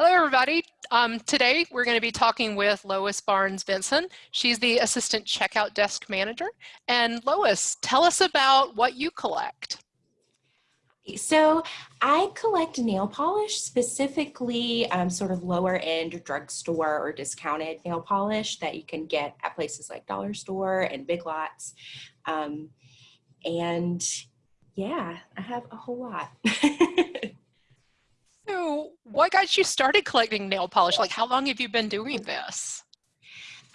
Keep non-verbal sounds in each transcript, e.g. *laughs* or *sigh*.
Hello, everybody. Um, today, we're going to be talking with Lois Barnes Benson. She's the Assistant Checkout Desk Manager. And Lois, tell us about what you collect. So I collect nail polish, specifically um, sort of lower end drugstore or discounted nail polish that you can get at places like Dollar Store and Big Lots. Um, and yeah, I have a whole lot. *laughs* So what got you started collecting nail polish? Like how long have you been doing this?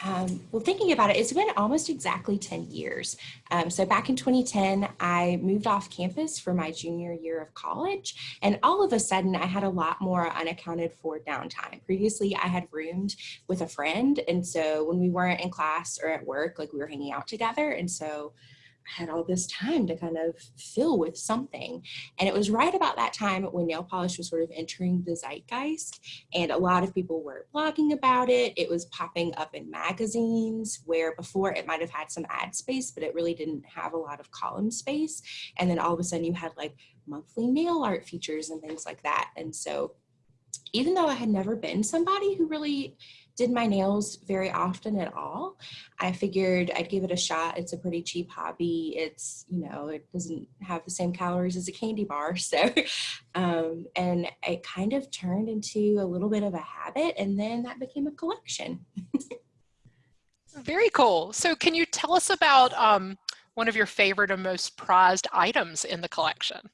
Um, well, thinking about it, it's been almost exactly 10 years. Um, so back in 2010, I moved off campus for my junior year of college. And all of a sudden, I had a lot more unaccounted for downtime. Previously, I had roomed with a friend. And so when we weren't in class or at work, like we were hanging out together. And so had all this time to kind of fill with something. And it was right about that time when nail polish was sort of entering the zeitgeist and a lot of people were blogging about it. It was popping up in magazines where before it might have had some ad space, but it really didn't have a lot of column space. And then all of a sudden you had like monthly nail art features and things like that. And so even though I had never been somebody who really did my nails very often at all. I figured I'd give it a shot. It's a pretty cheap hobby. It's, you know, it doesn't have the same calories as a candy bar. *laughs* So, um, and it kind of turned into a little bit of a habit and then that became a collection. very cool. So can you tell us about um, one of your favorite and most prized items in the collection?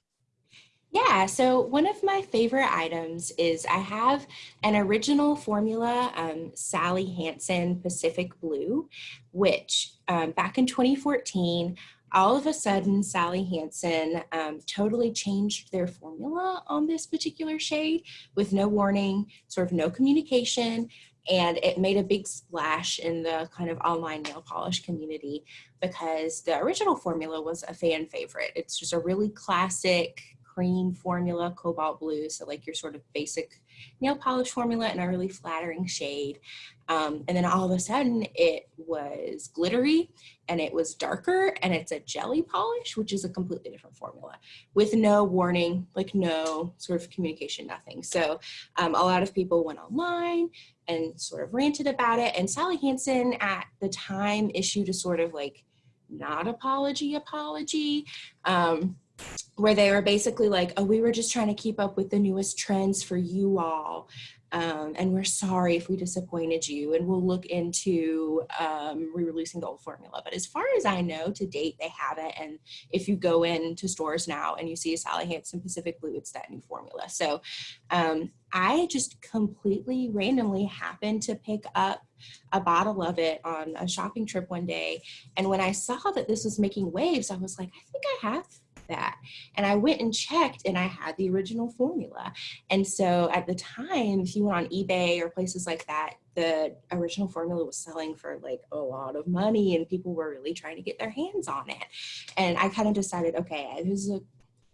Yeah, so one of my favorite items is I have an original formula, um, Sally Hansen Pacific Blue, which um, back in 2014, all of a sudden Sally Hansen um, totally changed their formula on this particular shade with no warning, sort of no communication, and it made a big splash in the kind of online nail polish community because the original formula was a fan favorite. It's just a really classic cream formula, cobalt blue. So like your sort of basic nail polish formula in a really flattering shade. Um, and then all of a sudden it was glittery and it was darker and it's a jelly polish, which is a completely different formula with no warning, like no sort of communication, nothing. So um, a lot of people went online and sort of ranted about it. And Sally Hansen at the time issued a sort of like not apology apology. Um, where they were basically like, oh, we were just trying to keep up with the newest trends for you all. Um, and we're sorry if we disappointed you and we'll look into um, re-releasing the old formula. But as far as I know, to date, they haven't. And if you go into stores now and you see Sally Hansen Pacific Blue, it's that new formula. So um, I just completely randomly happened to pick up a bottle of it on a shopping trip one day. And when I saw that this was making waves, I was like, I think I have that. And I went and checked and I had the original formula. And so at the time, if you went on eBay or places like that, the original formula was selling for like a lot of money and people were really trying to get their hands on it. And I kind of decided, okay, this is a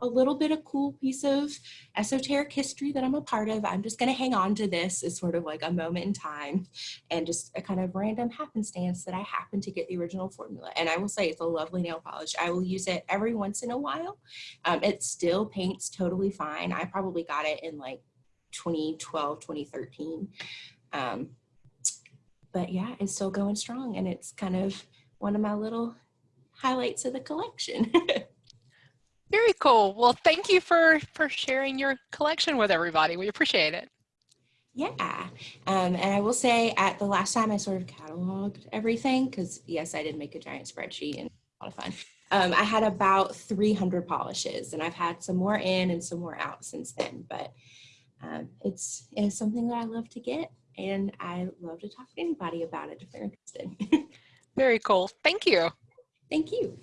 a little bit of cool piece of esoteric history that I'm a part of. I'm just going to hang on to this as sort of like a moment in time and just a kind of random happenstance that I happen to get the original formula. And I will say it's a lovely nail polish. I will use it every once in a while. Um, it still paints totally fine. I probably got it in like 2012, 2013. Um, but yeah, it's still going strong and it's kind of one of my little highlights of the collection. *laughs* Very cool. Well, thank you for, for sharing your collection with everybody. We appreciate it. Yeah. Um, and I will say at the last time I sort of cataloged everything, because yes, I did make a giant spreadsheet and a lot of fun. Um, I had about 300 polishes and I've had some more in and some more out since then, but um, it's, it's something that I love to get and I love to talk to anybody about it if they're interested. *laughs* Very cool. Thank you. Thank you.